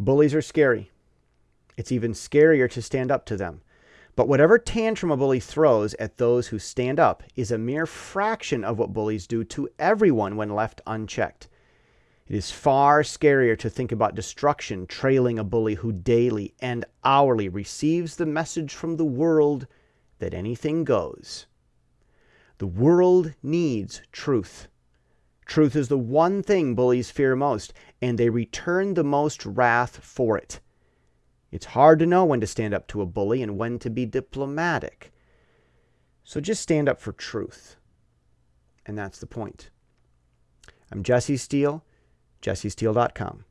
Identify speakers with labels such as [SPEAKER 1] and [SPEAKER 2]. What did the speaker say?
[SPEAKER 1] Bullies are scary. It's even scarier to stand up to them. But whatever tantrum a bully throws at those who stand up is a mere fraction of what bullies do to everyone when left unchecked. It is far scarier to think about destruction trailing a bully who daily and hourly receives the message from the world that anything goes. The world needs truth. Truth is the one thing bullies fear most, and they return the most wrath for it. It's hard to know when to stand up to a bully and when to be diplomatic. So just stand up for truth. And that's the point. I'm Jesse Steele, jessesteele.com.